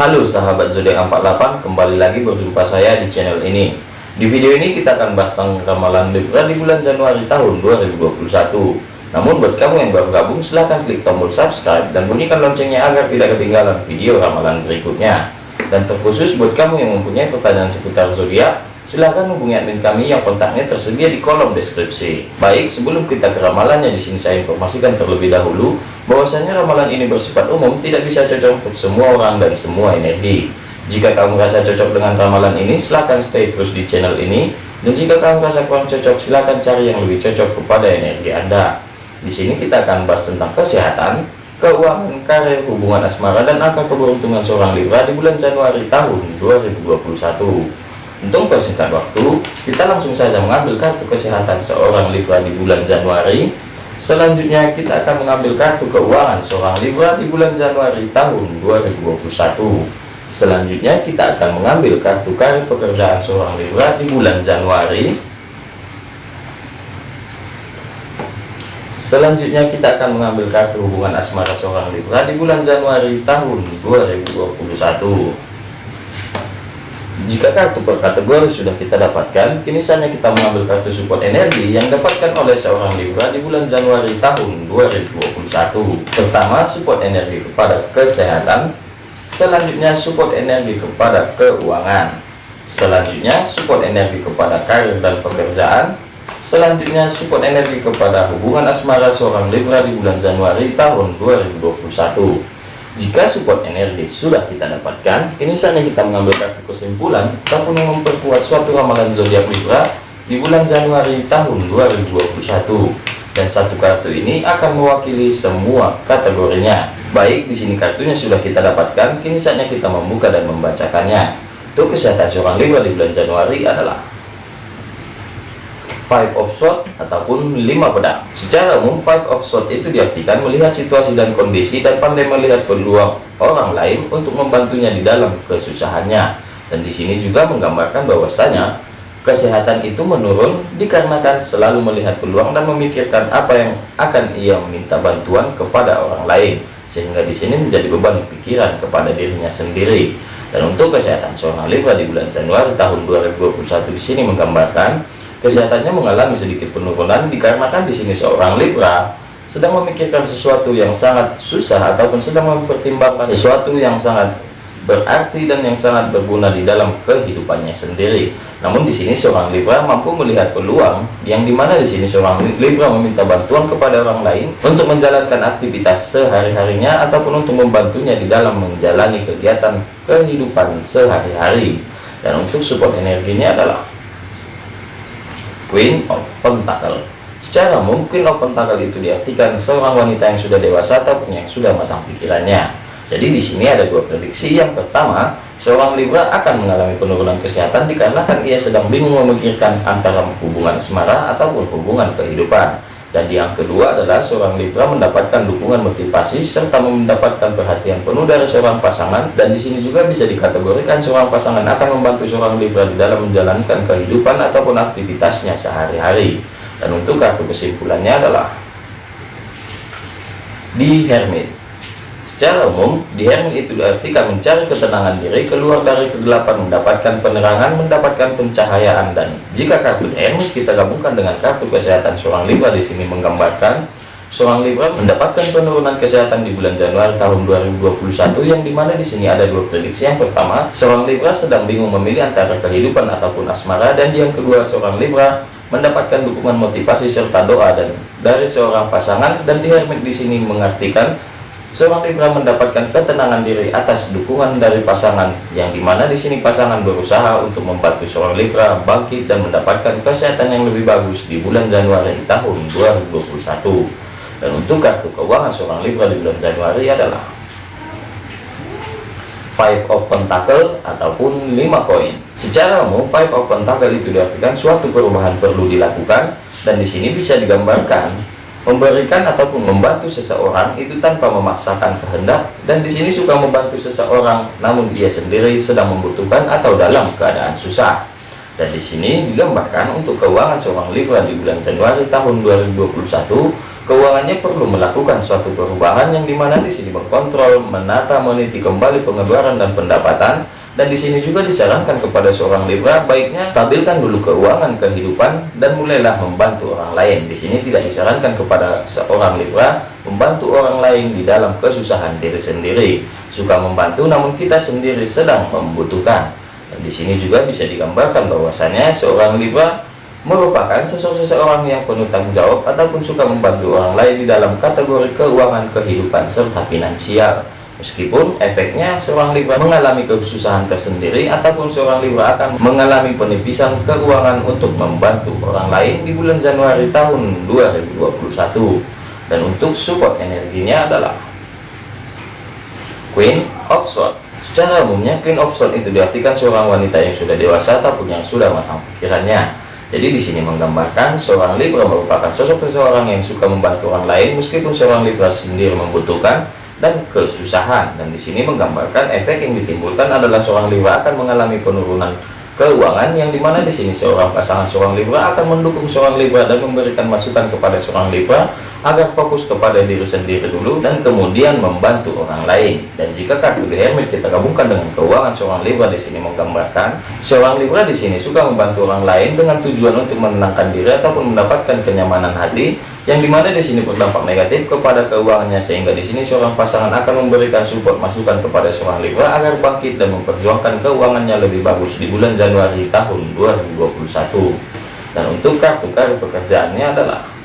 Halo sahabat zodiak 48 kembali lagi berjumpa saya di channel ini. Di video ini kita akan bahas tentang ramalan Libra di bulan Januari tahun 2021 namun buat kamu yang baru gabung silahkan klik tombol subscribe dan bunyikan loncengnya agar tidak ketinggalan video ramalan berikutnya. Dan terkhusus buat kamu yang mempunyai pertanyaan seputar zodiak silahkan hubungi admin kami yang kontaknya tersedia di kolom deskripsi. Baik, sebelum kita ke ramalannya di sini saya informasikan terlebih dahulu bahwasanya ramalan ini bersifat umum, tidak bisa cocok untuk semua orang dan semua energi. Jika kamu merasa cocok dengan ramalan ini, silahkan stay terus di channel ini. Dan jika kamu merasa kurang cocok, silahkan cari yang lebih cocok kepada energi Anda. Di sini kita akan bahas tentang kesehatan, keuangan, karir, hubungan asmara, dan angka keberuntungan seorang Libra di bulan Januari tahun 2021. Untuk persingkat waktu, kita langsung saja mengambil kartu kesehatan seorang Libra di bulan Januari. Selanjutnya kita akan mengambil kartu keuangan seorang Libra di bulan Januari tahun 2021. Selanjutnya kita akan mengambil kartu karir pekerjaan seorang Libra di bulan Januari. Selanjutnya kita akan mengambil kartu hubungan asmara seorang Libra di bulan Januari tahun 2021. Jika kartu per kategori sudah kita dapatkan, kini saatnya kita mengambil kartu support energi yang dapatkan oleh seorang Libra di bulan Januari tahun 2021. Pertama, support energi kepada kesehatan. Selanjutnya, support energi kepada keuangan. Selanjutnya, support energi kepada karir dan pekerjaan. Selanjutnya, support energi kepada hubungan asmara seorang Libra di bulan Januari tahun 2021. Jika support energi sudah kita dapatkan, ini saatnya kita mengambil kartu kesimpulan ataupun memperkuat suatu ramalan zodiak Libra di bulan Januari tahun 2021. Dan satu kartu ini akan mewakili semua kategorinya. Baik, di sini kartunya sudah kita dapatkan, kini saatnya kita membuka dan membacakannya. Untuk kesehatan seorang Libra di bulan Januari adalah five of sword ataupun lima pedang. Secara umum five of sword itu diartikan melihat situasi dan kondisi dan pandai melihat peluang orang lain untuk membantunya di dalam kesusahannya. Dan di sini juga menggambarkan bahwasanya kesehatan itu menurun dikarenakan selalu melihat peluang dan memikirkan apa yang akan ia meminta bantuan kepada orang lain. Sehingga di sini menjadi beban pikiran kepada dirinya sendiri. Dan untuk kesehatan seorang Libra di bulan Januari tahun 2021 di sini menggambarkan kesehatannya mengalami sedikit penurunan dikarenakan di sini seorang Libra sedang memikirkan sesuatu yang sangat susah ataupun sedang mempertimbangkan sesuatu yang sangat berarti dan yang sangat berguna di dalam kehidupannya sendiri. Namun di sini seorang Libra mampu melihat peluang yang di mana di sini seorang Libra meminta bantuan kepada orang lain untuk menjalankan aktivitas sehari-harinya ataupun untuk membantunya di dalam menjalani kegiatan kehidupan sehari-hari. Dan untuk support energinya adalah Queen of Pentacle. Secara mungkin of Pentacle itu diartikan seorang wanita yang sudah dewasa ataupun yang sudah matang pikirannya. Jadi di sini ada dua prediksi. Yang pertama seorang Libra akan mengalami penurunan kesehatan dikarenakan ia sedang bingung memikirkan antara hubungan asmara ataupun hubungan kehidupan dan yang kedua adalah seorang Libra mendapatkan dukungan motivasi serta mendapatkan perhatian penuh dari seorang pasangan. Dan di sini juga bisa dikategorikan seorang pasangan akan membantu seorang Libra di dalam menjalankan kehidupan ataupun aktivitasnya sehari-hari. Dan untuk kartu kesimpulannya adalah di Hermit Secara umum, di Hermit itu diartikan mencari ketenangan diri, keluar dari kegelapan, mendapatkan penerangan, mendapatkan pencahayaan. Dan jika kartu Hermit kita gabungkan dengan kartu kesehatan seorang Libra di sini menggambarkan seorang Libra mendapatkan penurunan kesehatan di bulan Januari tahun 2021 yang di mana di sini ada dua prediksi. Yang pertama, seorang Libra sedang bingung memilih antara kehidupan ataupun asmara dan yang kedua seorang Libra mendapatkan dukungan motivasi serta doa dan dari seorang pasangan dan di Hermit di sini mengartikan Seorang Libra mendapatkan ketenangan diri atas dukungan dari pasangan, yang di mana di sini pasangan berusaha untuk membantu seorang Libra bangkit dan mendapatkan kesehatan yang lebih bagus di bulan Januari tahun 2021. Dan untuk kartu keuangan seorang Libra di bulan Januari adalah Five of Pentacle ataupun 5 koin. Secara umum, Five of Pentacle itu diartikan suatu perubahan perlu dilakukan dan di sini bisa digambarkan memberikan ataupun membantu seseorang itu tanpa memaksakan kehendak dan di sini suka membantu seseorang namun dia sendiri sedang membutuhkan atau dalam keadaan susah dan di sini digambarkan untuk keuangan seorang Libra di bulan Januari tahun 2021 keuangannya perlu melakukan suatu perubahan yang di mana di sini mengkontrol, menata, meniti kembali pengeluaran dan pendapatan. Dan di sini juga disarankan kepada seorang Libra baiknya stabilkan dulu keuangan kehidupan dan mulailah membantu orang lain. Di sini tidak disarankan kepada seorang Libra membantu orang lain di dalam kesusahan diri sendiri. Suka membantu namun kita sendiri sedang membutuhkan. Dan di sini juga bisa digambarkan bahwasanya seorang Libra merupakan sosok seseorang yang penuh tanggung jawab ataupun suka membantu orang lain di dalam kategori keuangan kehidupan serta finansial meskipun efeknya seorang Libra mengalami kesusahan tersendiri ataupun seorang Libra akan mengalami penipisan keuangan untuk membantu orang lain di bulan Januari tahun 2021 dan untuk support energinya adalah Queen of Swords. Secara umumnya Queen of Swords itu diartikan seorang wanita yang sudah dewasa ataupun yang sudah matang pikirannya. Jadi di sini menggambarkan seorang Libra merupakan sosok seseorang yang suka membantu orang lain meskipun seorang Libra sendiri membutuhkan dan kesusahan. Dan di sini menggambarkan efek yang ditimbulkan adalah seorang Libra akan mengalami penurunan keuangan yang di mana di sini seorang pasangan seorang Libra akan mendukung seorang Libra dan memberikan masukan kepada seorang Libra agar fokus kepada diri sendiri dulu dan kemudian membantu orang lain. Dan jika kartu Hermit kita gabungkan dengan keuangan seorang Libra di sini menggambarkan seorang Libra di sini suka membantu orang lain dengan tujuan untuk menenangkan diri ataupun mendapatkan kenyamanan hati yang di mana di sini berdampak negatif kepada keuangannya sehingga di sini seorang pasangan akan memberikan support masukan kepada seorang Libra agar bangkit dan memperjuangkan keuangannya lebih bagus di bulan Januari tahun 2021 dan untuk kartu kartu pekerjaannya adalah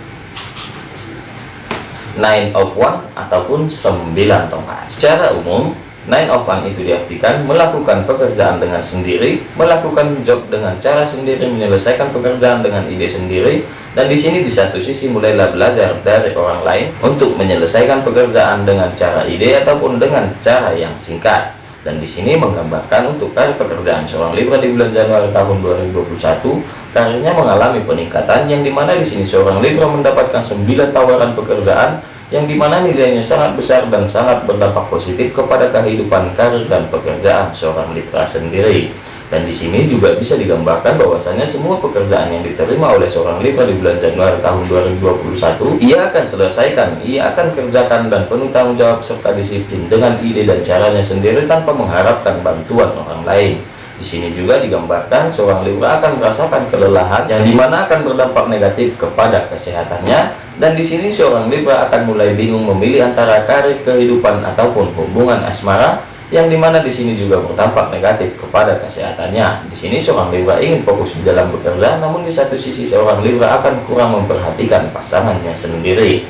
nine of one ataupun 9 tongkat secara umum Nine of One itu diartikan melakukan pekerjaan dengan sendiri, melakukan job dengan cara sendiri, menyelesaikan pekerjaan dengan ide sendiri, dan di sini di satu sisi mulailah belajar dari orang lain untuk menyelesaikan pekerjaan dengan cara ide ataupun dengan cara yang singkat. Dan di sini menggambarkan untuk karir pekerjaan seorang Libra di bulan Januari tahun 2021, karirnya mengalami peningkatan yang di mana di sini seorang Libra mendapatkan 9 tawaran pekerjaan yang di mana nilainya sangat besar dan sangat berdampak positif kepada kehidupan karir dan pekerjaan seorang Libra sendiri. Dan di sini juga bisa digambarkan bahwasanya semua pekerjaan yang diterima oleh seorang Libra di bulan Januari tahun 2021, ia akan selesaikan, ia akan kerjakan dan penuh tanggung jawab serta disiplin dengan ide dan caranya sendiri tanpa mengharapkan bantuan orang lain. Di sini juga digambarkan seorang Libra akan merasakan kelelahan yang di mana akan berdampak negatif kepada kesehatannya. Dan di sini seorang Libra akan mulai bingung memilih antara karir kehidupan ataupun hubungan asmara yang di mana di sini juga berdampak negatif kepada kesehatannya. Di sini seorang Libra ingin fokus di dalam bekerja, namun di satu sisi seorang Libra akan kurang memperhatikan pasangannya sendiri.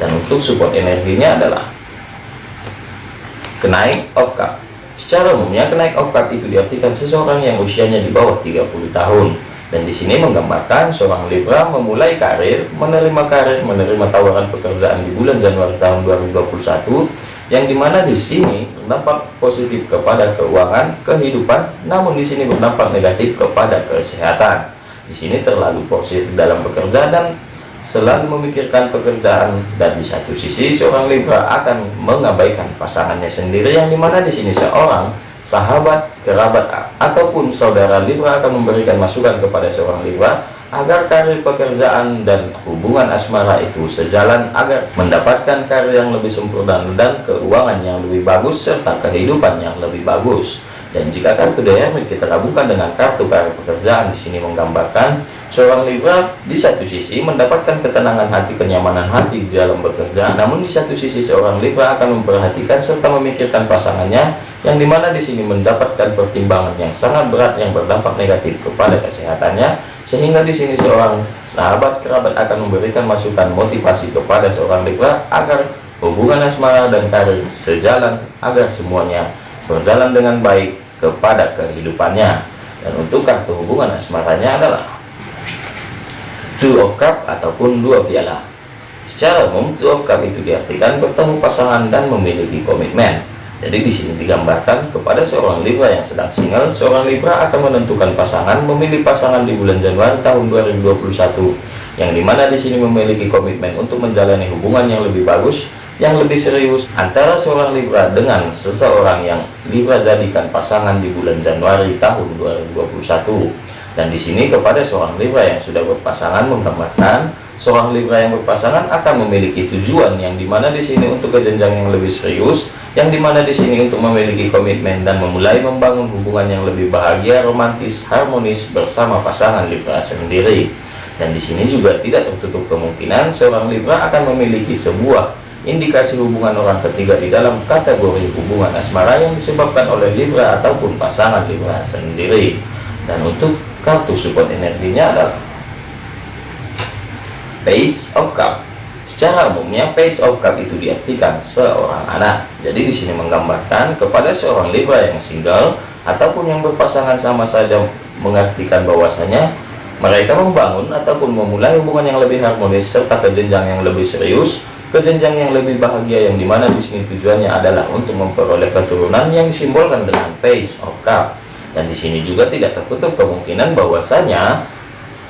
Dan untuk support energinya adalah kenaik of cup Secara umumnya kenaik oktat itu diartikan seseorang yang usianya di bawah 30 tahun. Dan di sini menggambarkan seorang Libra memulai karir, menerima karir, menerima tawaran pekerjaan di bulan Januari tahun 2021 yang di mana di sini berdampak positif kepada keuangan, kehidupan, namun di sini berdampak negatif kepada kesehatan. Di sini terlalu positif dalam bekerja dan selalu memikirkan pekerjaan dan di satu sisi seorang Libra akan mengabaikan pasangannya sendiri yang di mana di sini seorang sahabat kerabat ataupun saudara Libra akan memberikan masukan kepada seorang Libra agar karir pekerjaan dan hubungan asmara itu sejalan agar mendapatkan karir yang lebih sempurna dan keuangan yang lebih bagus serta kehidupan yang lebih bagus dan jika kartu diamond kita gabungkan dengan kartu karir pekerjaan di sini menggambarkan seorang Libra di satu sisi mendapatkan ketenangan hati, kenyamanan hati di dalam bekerja, namun di satu sisi seorang Libra akan memperhatikan serta memikirkan pasangannya yang di mana di sini mendapatkan pertimbangan yang sangat berat yang berdampak negatif kepada kesehatannya. Sehingga di sini seorang sahabat kerabat akan memberikan masukan motivasi kepada seorang Libra agar hubungan asmara dan karir sejalan agar semuanya berjalan dengan baik kepada kehidupannya. Dan untuk kartu hubungan asmaranya adalah two of cup ataupun dua piala. Secara umum two of cup itu diartikan bertemu pasangan dan memiliki komitmen. Jadi di sini digambarkan kepada seorang Libra yang sedang single seorang Libra akan menentukan pasangan memilih pasangan di bulan Januari tahun 2021 yang di mana di sini memiliki komitmen untuk menjalani hubungan yang lebih bagus yang lebih serius antara seorang Libra dengan seseorang yang Libra jadikan pasangan di bulan Januari tahun 2021 dan di sini kepada seorang Libra yang sudah berpasangan menggambarkan seorang Libra yang berpasangan akan memiliki tujuan yang di mana di sini untuk ke jenjang yang lebih serius, yang di mana di sini untuk memiliki komitmen dan memulai membangun hubungan yang lebih bahagia, romantis, harmonis bersama pasangan Libra sendiri. Dan di sini juga tidak tertutup kemungkinan seorang Libra akan memiliki sebuah indikasi hubungan orang ketiga di dalam kategori hubungan asmara yang disebabkan oleh Libra ataupun pasangan Libra sendiri. Dan untuk kartu support energinya adalah Page of Cup. Secara umumnya Page of Cup itu diartikan seorang anak. Jadi di sini menggambarkan kepada seorang Libra yang single ataupun yang berpasangan sama saja mengartikan bahwasanya mereka membangun ataupun memulai hubungan yang lebih harmonis serta ke jenjang yang lebih serius, ke jenjang yang lebih bahagia yang di mana di sini tujuannya adalah untuk memperoleh keturunan yang disimbolkan dengan Page of Cup. Dan di sini juga tidak tertutup kemungkinan bahwasanya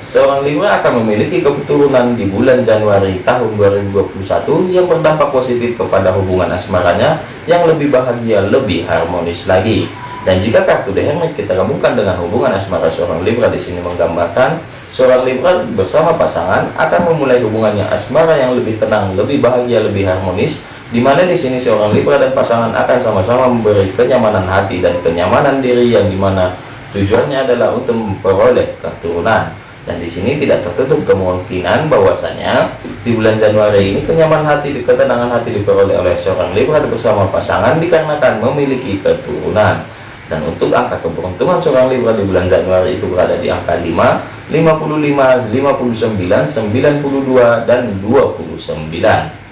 Seorang Libra akan memiliki keturunan di bulan Januari tahun 2021 yang berdampak positif kepada hubungan asmaranya yang lebih bahagia, lebih harmonis lagi. Dan jika kartu The Hermit kita gabungkan dengan hubungan asmara seorang Libra di sini menggambarkan seorang Libra bersama pasangan akan memulai hubungannya asmara yang lebih tenang, lebih bahagia, lebih harmonis. Di mana di sini seorang Libra dan pasangan akan sama-sama memberi kenyamanan hati dan kenyamanan diri yang di mana tujuannya adalah untuk memperoleh keturunan dan di sini tidak tertutup kemungkinan bahwasanya di bulan Januari ini kenyamanan hati, ketenangan hati diperoleh oleh seorang Libra bersama pasangan dikarenakan memiliki keturunan. Dan untuk angka keberuntungan seorang Libra di bulan Januari itu berada di angka 5, 55, 59, 92, dan 29.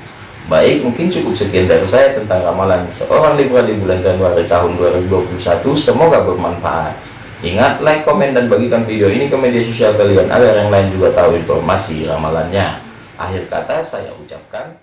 Baik, mungkin cukup sekian dari saya tentang ramalan seorang Libra di bulan Januari tahun 2021. Semoga bermanfaat. Ingat, like, komen, dan bagikan video ini ke media sosial kalian agar yang lain juga tahu informasi ramalannya. Akhir kata saya ucapkan